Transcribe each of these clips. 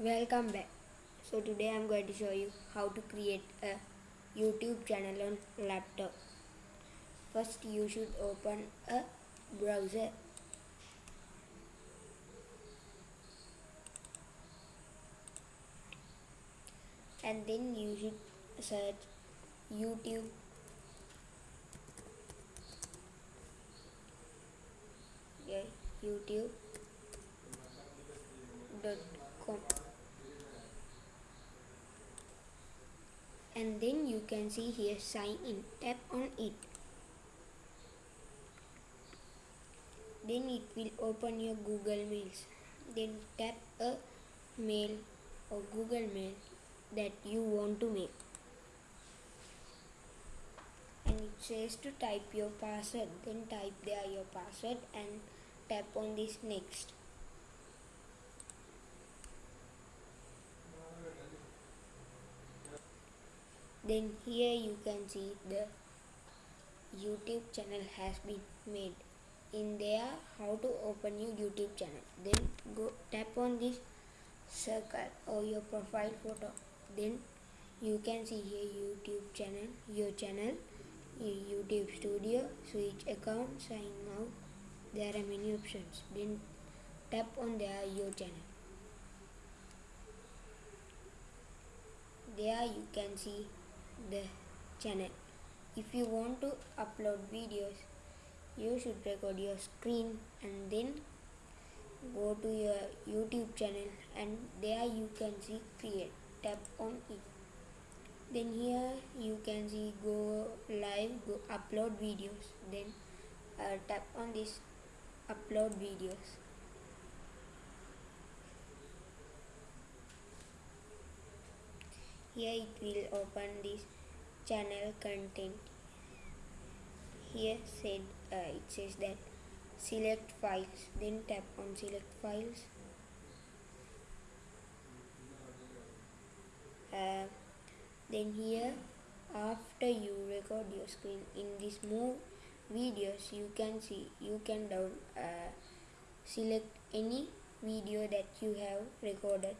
Welcome back. So today I'm going to show you how to create a YouTube channel on laptop. First you should open a browser. And then you should search YouTube yeah, youtube.com and then you can see here sign in tap on it. Then it will open your google mails. Then tap a mail or google mail that you want to make. And it says to type your password. Then type there your password and tap on this next then here you can see the youtube channel has been made. In there how to open your youtube channel. Then go tap on this circle or your profile photo. Then you can see here youtube channel your channel youtube studio switch account sign out. There are many options. Then tap on there your channel. There you can see the channel. If you want to upload videos you should record your screen and then go to your youtube channel and there you can see create. Tap on it. Then here you can see go live go upload videos. Then uh, tap on this upload videos here it will open this channel content. Here said uh, it says that select files then tap on select files. Uh, then here after you record your screen in this move videos you can see you can down uh, select any video that you have recorded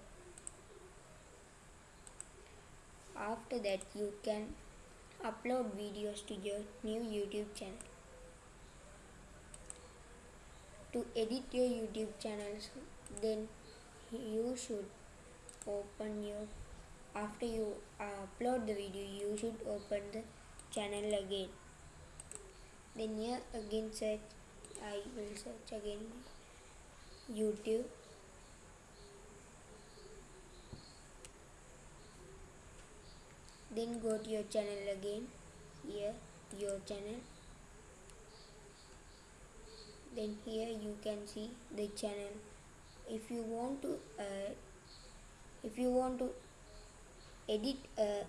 after that you can upload videos to your new youtube channel. To edit your youtube channels then you should open your after you upload the video you should open the channel again. Then here again search I will search again YouTube then go to your channel again. Here your channel. Then here you can see the channel. If you want to uh, if you want to edit uh,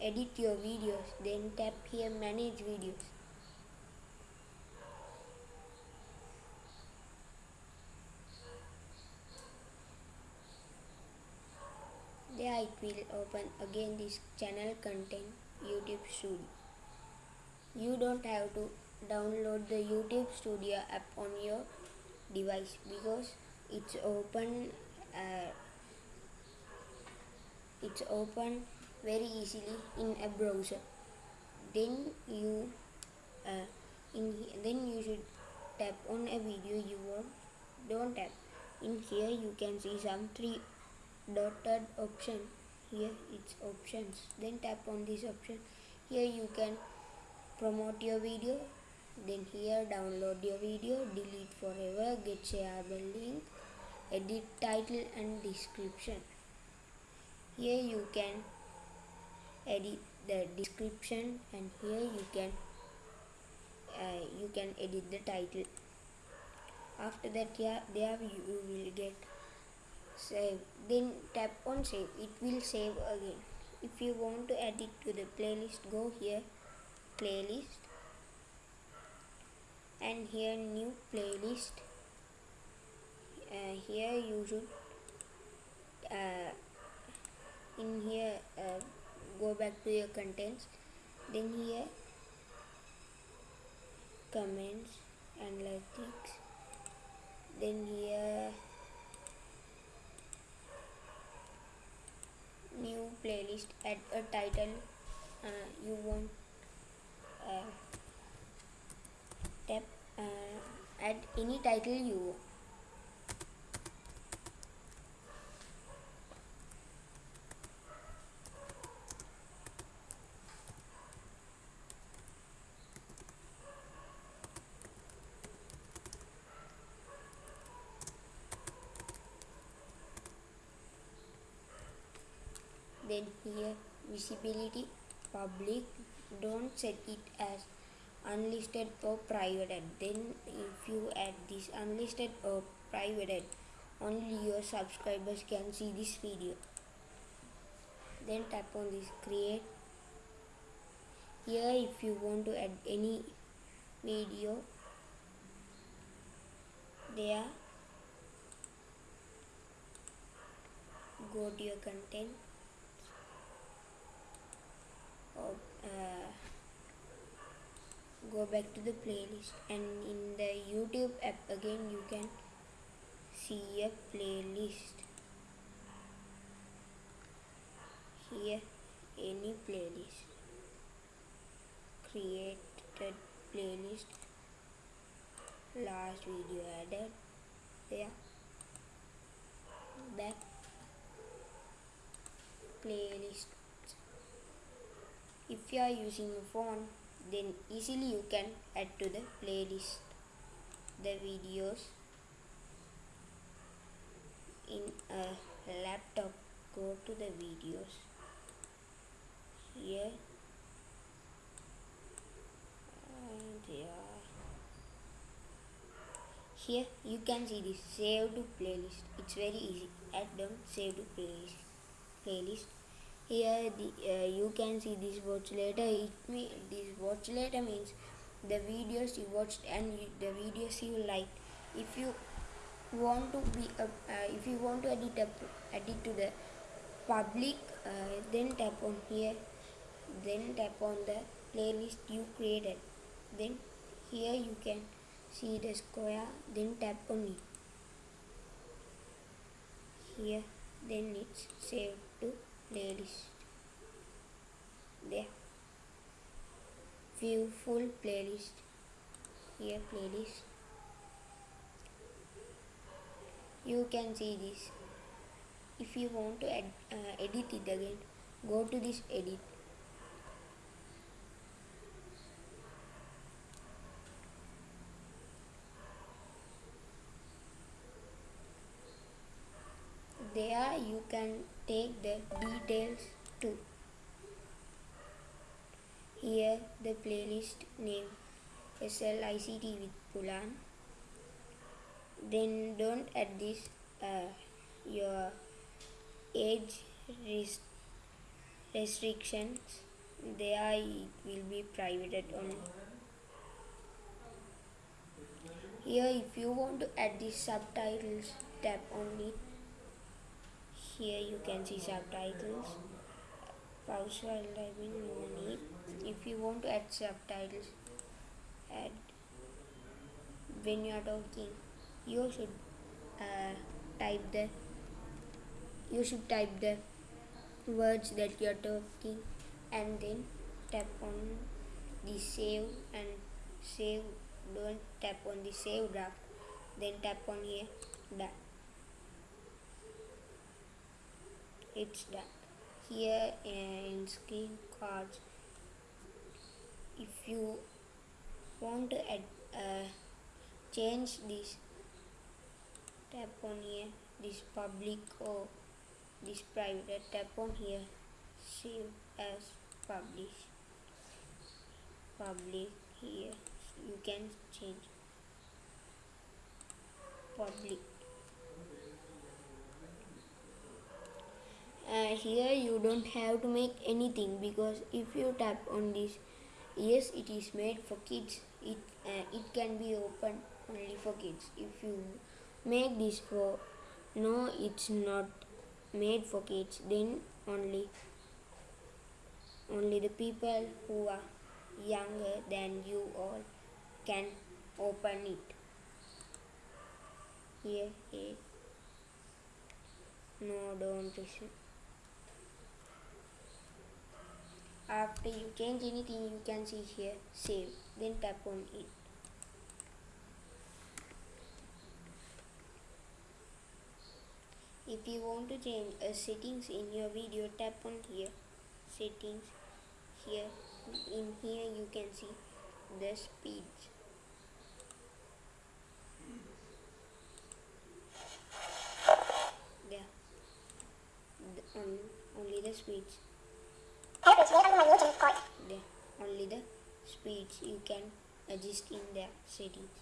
edit your videos then tap here manage videos it will open again this channel content YouTube Studio. You don't have to download the YouTube Studio app on your device because it's open uh, it's open very easily in a browser. Then you uh, in then you should tap on a video you want don't tap. In here you can see some three dotted option. Here it's options. Then tap on this option. Here you can promote your video. Then here download your video. Delete forever. Get shareable link. Edit title and description. Here you can edit the description and here you can uh, you can edit the title. After that yeah there you will get then tap on save. It will save again. If you want to add it to the playlist go here playlist. And here new playlist. Uh, here you should uh, in here uh, go back to your contents. Then here comments analytics. Then here playlist add a title uh, you want uh, tap uh, add any title you want then here visibility public don't set it as unlisted or private. Then if you add this unlisted or private only your subscribers can see this video. Then tap on this create. Here if you want to add any video there go to your content or uh, go back to the playlist. And in the YouTube app again you can see a playlist. Here any playlist. Created playlist. Last video added. There back playlist. If you are using a phone then easily you can add to the playlist the videos in a laptop. Go to the videos. Here. And there here you can see this. Save to playlist. It's very easy. Add them save to playlist. Playlist here the uh, you can see this watch later. It me this watch later means the videos you watched and you, the videos you liked. If you want to be uh, uh, if you want to edit a, edit to the public uh, then tap on here. Then tap on the playlist you created. Then here you can see the square then tap on it. Here then it's saved to playlist. There. View full playlist. Here playlist. You can see this. If you want to uh, edit it again go to this edit 2. Here the playlist name SLICT with Pulan. Then don't add this uh, your age restrictions. They are it will be private on. Here if you want to add the subtitles tap on it. Here you can see subtitles while typing no need if you want to add subtitles add when you are talking. You should uh, type the you should type the words that you are talking and then tap on the save and save don't tap on the save draft. Then tap on here. Done. It's done here in screen cards. If you want to add uh, change this tap on here this public or this private tap on here save as publish public here you can change public uh, here you don't have to make anything because if you tap on this yes it is made for kids. It uh, it can be open only for kids. If you make this for no it's not made for kids then only only the people who are younger than you all can open it. Here it no don't listen after you change anything you can see here save then tap on it. If you want to change a settings in your video tap on here. Settings here. In here you can see the speeds there the, on, only the speeds only the speeds you can adjust in the settings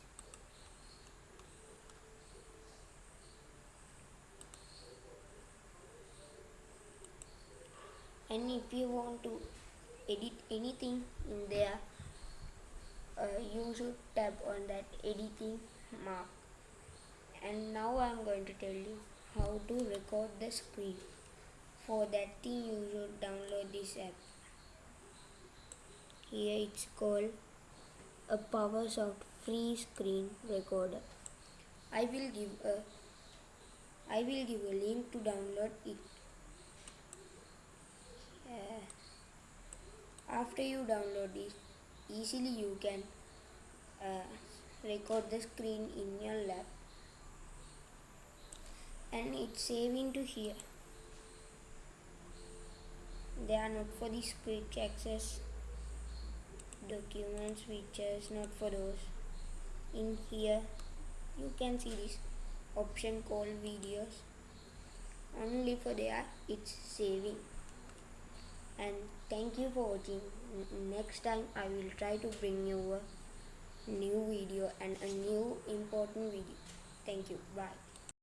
and if you want to edit anything in there uh, you should tap on that editing mark. And now I'm going to tell you how to record the screen. For that thing you should download this app here it's called Apowersoft free screen recorder. I will give a I will give a link to download it. Uh, after you download it easily you can uh, record the screen in your lab and it's saving to here. They are not for the quick access documents features not for those. In here you can see this option called videos. Only for there it's saving. And thank you for watching. Next time i will try to bring you a new video and a new important video. Thank you. Bye